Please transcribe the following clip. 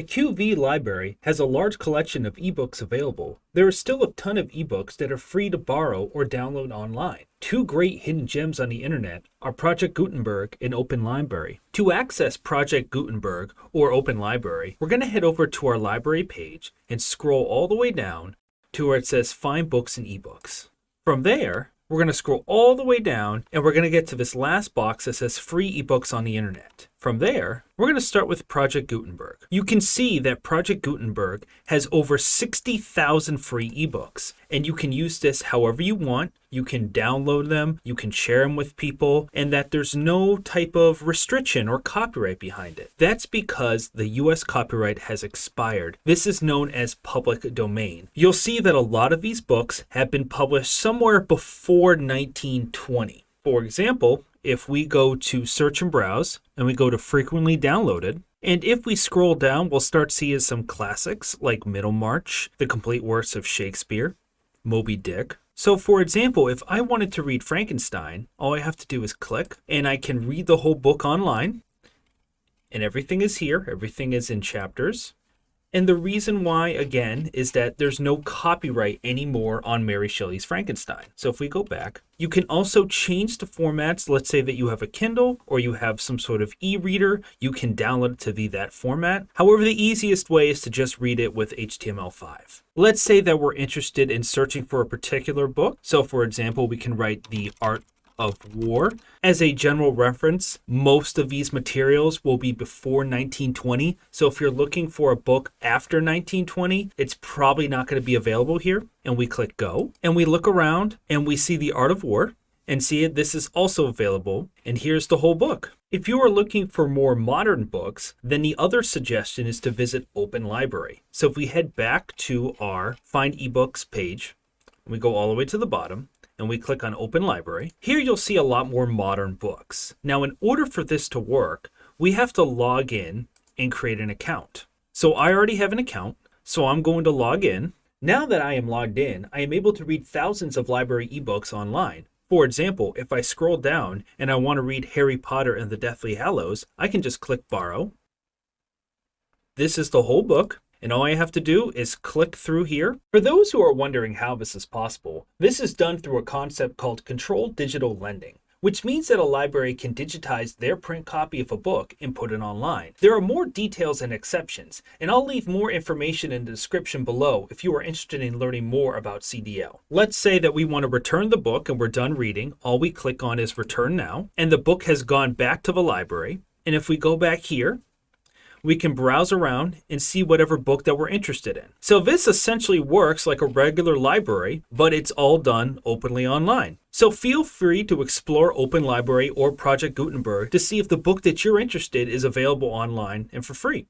the QV library has a large collection of ebooks available, there are still a ton of ebooks that are free to borrow or download online. Two great hidden gems on the internet are Project Gutenberg and Open Library. To access Project Gutenberg or Open Library, we're going to head over to our library page and scroll all the way down to where it says Find Books and Ebooks. From there, we're going to scroll all the way down and we're going to get to this last box that says free ebooks on the internet. From there, we're going to start with Project Gutenberg. You can see that Project Gutenberg has over 60,000 free ebooks, and you can use this however you want. You can download them, you can share them with people, and that there's no type of restriction or copyright behind it. That's because the US copyright has expired. This is known as public domain. You'll see that a lot of these books have been published somewhere before 1920. For example, if we go to search and browse and we go to frequently downloaded, and if we scroll down, we'll start seeing some classics like Middlemarch, the complete works of Shakespeare, Moby Dick. So for example, if I wanted to read Frankenstein, all I have to do is click and I can read the whole book online. And everything is here, everything is in chapters. And the reason why, again, is that there's no copyright anymore on Mary Shelley's Frankenstein. So if we go back, you can also change the formats. Let's say that you have a Kindle or you have some sort of e-reader. You can download it to be that format. However, the easiest way is to just read it with HTML5. Let's say that we're interested in searching for a particular book. So for example, we can write the art of war. As a general reference, most of these materials will be before 1920. So if you're looking for a book after 1920, it's probably not going to be available here. And we click go and we look around and we see the art of war and see it. This is also available. And here's the whole book. If you are looking for more modern books, then the other suggestion is to visit Open Library. So if we head back to our Find eBooks page, we go all the way to the bottom, and we click on Open Library, here you'll see a lot more modern books. Now, in order for this to work, we have to log in and create an account. So I already have an account, so I'm going to log in. Now that I am logged in, I am able to read thousands of library ebooks online. For example, if I scroll down and I want to read Harry Potter and the Deathly Hallows, I can just click Borrow. This is the whole book, and all I have to do is click through here. For those who are wondering how this is possible, this is done through a concept called controlled digital lending which means that a library can digitize their print copy of a book and put it online. There are more details and exceptions, and I'll leave more information in the description below if you are interested in learning more about CDL. Let's say that we want to return the book and we're done reading. All we click on is return now, and the book has gone back to the library. And if we go back here we can browse around and see whatever book that we're interested in. So this essentially works like a regular library, but it's all done openly online. So feel free to explore Open Library or Project Gutenberg to see if the book that you're interested is available online and for free.